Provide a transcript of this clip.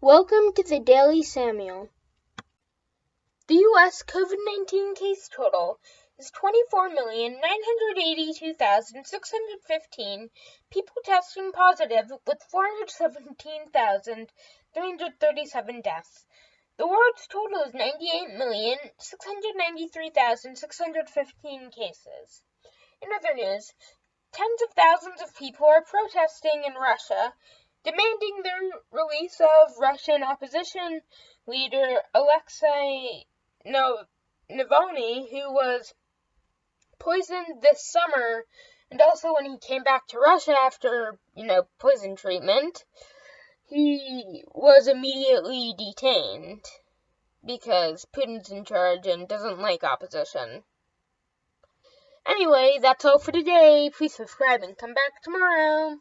Welcome to the Daily Samuel. The U.S. COVID 19 case total is 24,982,615 people testing positive, with 417,337 deaths. The world's total is 98,693,615 cases. In other news, tens of thousands of people are protesting in Russia demanding the release of Russian opposition leader Alexei Navalny, who was poisoned this summer, and also when he came back to Russia after, you know, poison treatment, he was immediately detained because Putin's in charge and doesn't like opposition. Anyway, that's all for today. Please subscribe and come back tomorrow.